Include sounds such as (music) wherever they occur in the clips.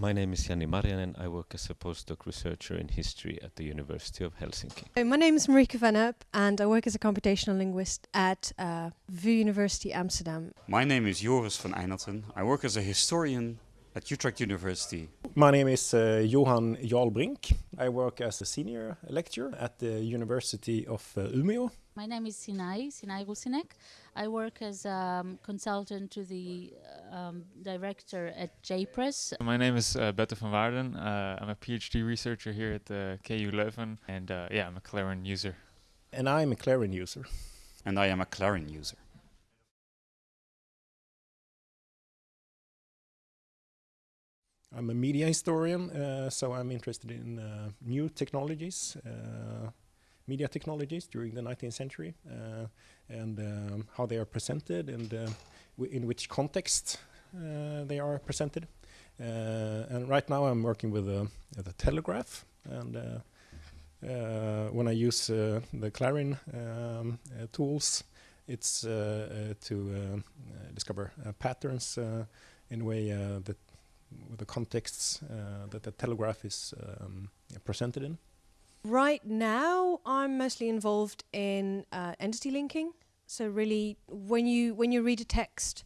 My name is Jani Marjanen. I work as a postdoc researcher in history at the University of Helsinki. Hi, my name is Marieke van Erp and I work as a computational linguist at uh, VU University Amsterdam. My name is Joris van Eijnatten. I work as a historian at Utrecht University. My name is uh, Johan Jarlbrink. I work as a senior lecturer at the University of uh, Umeå. My name is Sinai, Sinai Rusinek. I work as a um, consultant to the um, director at JPress. My name is uh, Bette van Waarden. Uh, I'm a PhD researcher here at the KU Leuven and uh, yeah, I'm a Clarin user. And I'm a Clarin user. And I am a Clarin user. I'm a media historian, uh, so I'm interested in uh, new technologies, uh, media technologies during the 19th century, uh, and um, how they are presented and uh, in which context uh, they are presented. and right now I'm working with the Telegraph, and when I use the Clarin um, tools, it's to discover patterns in a way that with the contexts uh, that the telegraph is um, presented in? Right now, I'm mostly involved in uh, entity linking. So really, when you when you read a text,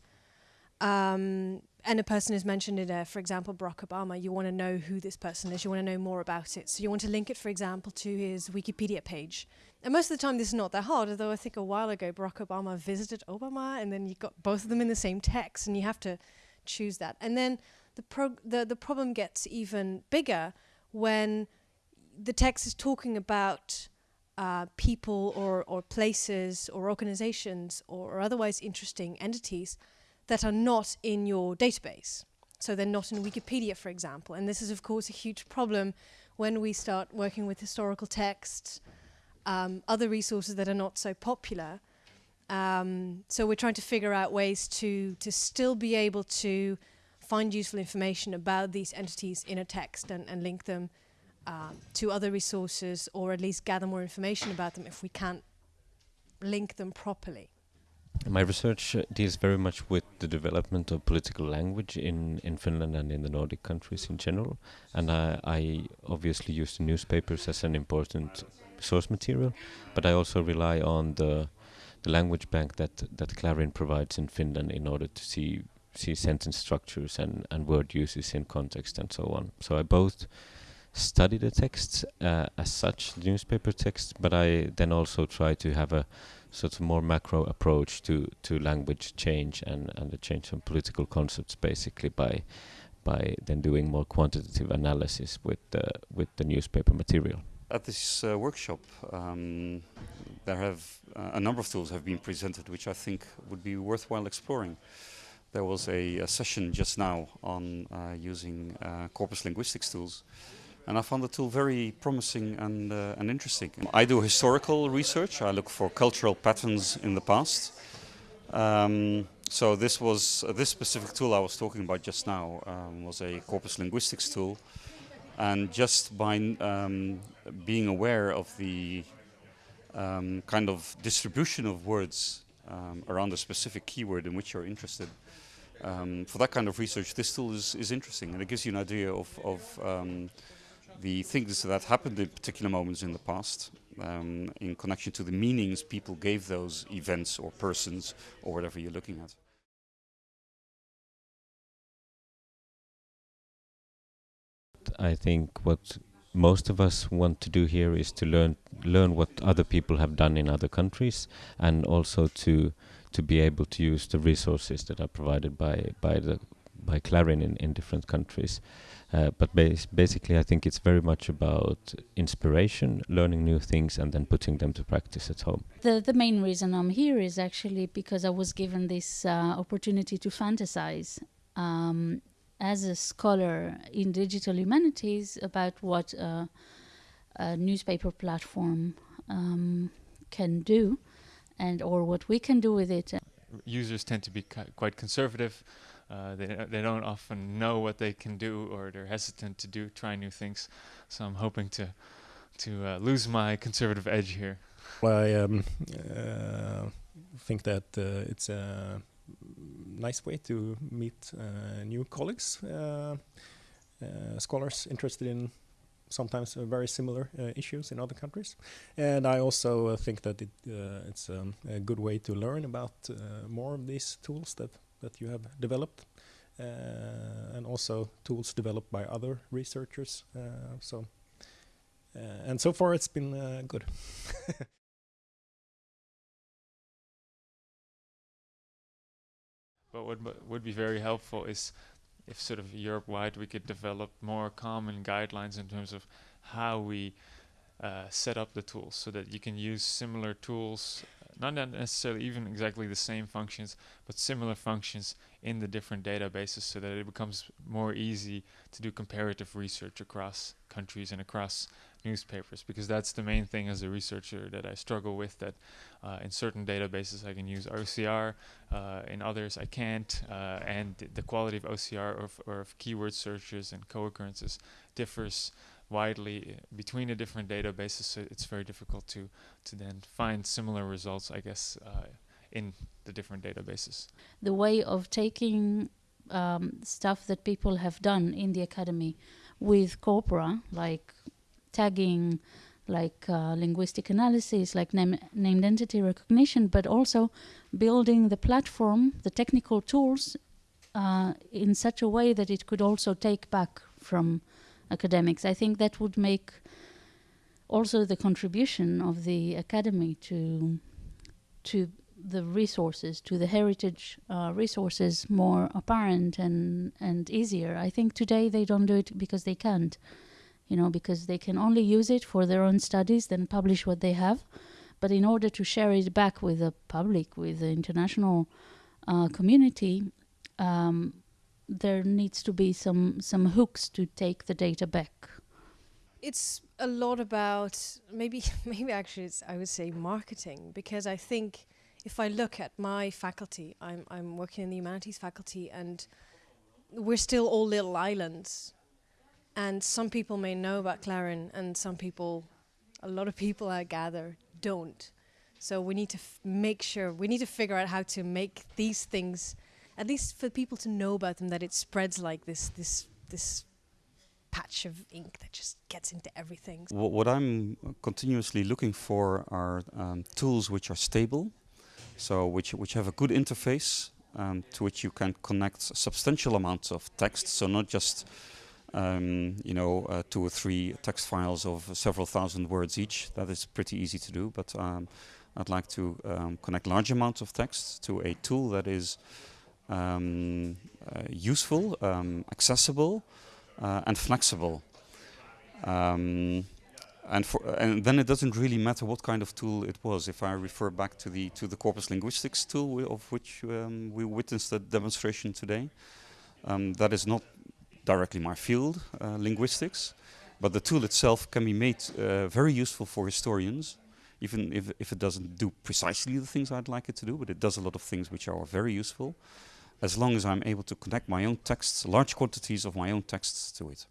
um, and a person is mentioned in there, for example, Barack Obama, you want to know who this person is. You want to know more about it. So you want to link it, for example, to his Wikipedia page. And most of the time, this is not that hard. Although I think a while ago, Barack Obama visited Obama, and then you got both of them in the same text, and you have to choose that. And then the, the, the problem gets even bigger when the text is talking about uh, people or, or places or organizations or, or, otherwise interesting entities that are not in your database. So they're not in Wikipedia, for example. And this is, of course, a huge problem when we start working with historical texts, um, other resources that are not so popular. Um, so we're trying to figure out ways to, to still be able to find useful information about these entities in a text and, and link them uh, to other resources or at least gather more information about them if we can't link them properly. My research uh, deals very much with the development of political language in, in Finland and in the Nordic countries in general. And I, I obviously use the newspapers as an important source material, but I also rely on the the language bank that that Clarin provides in Finland in order to see see sentence structures and, and word uses in context and so on. So I both study the texts uh, as such, newspaper texts, but I then also try to have a sort of more macro approach to, to language change and, and the change of political concepts basically by by then doing more quantitative analysis with the with the newspaper material. At this uh, workshop, um, there have uh, a number of tools have been presented, which I think would be worthwhile exploring. There was a, a session just now on uh, using uh, corpus linguistics tools and I found the tool very promising and, uh, and interesting. I do historical research, I look for cultural patterns in the past. Um, so this was uh, this specific tool I was talking about just now um, was a corpus linguistics tool, and just by um, being aware of the um, kind of distribution of words um, around a specific keyword in which you're interested, um, for that kind of research, this tool is, is interesting and it gives you an idea of, of the things that happened in particular moments in the past um, in connection to the meanings people gave those events or persons or whatever you're looking at. I think what most of us want to do here is to learn learn what other people have done in other countries and also to to be able to use the resources that are provided by by the by Clarin in, in different countries. Uh, but bas basically, I think it's very much about inspiration, learning new things, and then putting them to practice at home. The the main reason I'm here is actually because I was given this uh, opportunity to fantasize um, as a scholar in digital humanities about what uh, a newspaper platform um, can do and or what we can do with it. Users tend to be quite conservative. Uh, they they don't often know what they can do, or they're hesitant to do try new things. So I'm hoping to to uh, lose my conservative edge here. Well, I um, uh, think that uh, it's a nice way to meet uh, new colleagues. uh, scholars interested in sometimes very similar issues in other countries. And I also think that it, it's um, a good way to learn about more of these tools that, that you have developed. Uh, and also tools developed by other researchers. so, and so far it's been good. (laughs) But what would be very helpful is if sort of Europe-wide we could develop more common guidelines in terms of how we uh, set up the tools so that you can use similar tools, not necessarily even exactly the same functions, but similar functions in the different databases so that it becomes more easy to do comparative research across countries and across newspapers because that's the main thing as a researcher that I struggle with that uh, in certain databases I can use OCR uh, in others I can't uh, and the quality of OCR or, or of keyword searches and co-occurrences differs widely uh, between the different databases so it's very difficult to to then find similar results I guess uh, in the different databases. The way of taking um, stuff that people have done in the academy with corpora like tagging, like uh, linguistic analysis, like name, named entity recognition, but also building the platform, the technical tools uh, in such a way that it could also take back from academics. I think that would make also the contribution of the academy to to the resources, to the heritage uh, resources more apparent and, and easier. I think today they don't do it because they can't you know, because they can only use it for their own studies, then publish what they have. But in order to share it back with the public, with the international uh, community, um, there needs to be some some hooks to take the data back. It's a lot about maybe (laughs) maybe actually it's I would say marketing because I think if I look at my faculty, I'm I'm working in the humanities faculty and we're still all little islands and some people may know about Clarin, and some people, a lot of people I gather, don't. So we need to make sure, we need to figure out how to make these things, at least for people to know about them, that it spreads like this, this, this patch of ink that just gets into everything. What I'm continuously looking for are um, tools which are stable, so which which have a good interface um, to which you can connect substantial amounts of text. So not just um, you know, uh, two or three text files of several thousand words each. That is pretty easy to do, but um, I'd like to um, connect large amounts of text to a tool that is um, uh, useful, um, accessible, uh, and flexible. Um, and, for, and then it doesn't really matter what kind of tool it was. If I refer back to the to the corpus linguistics tool, of which we witnessed a demonstration today, that is not directly my field, uh, linguistics, but the tool itself can be made uh, very useful for historians, even if, if it doesn't do precisely the things I'd like it to do, but it does a lot of things which are very useful, as long as I'm able to connect my own texts, large quantities of my own texts to it.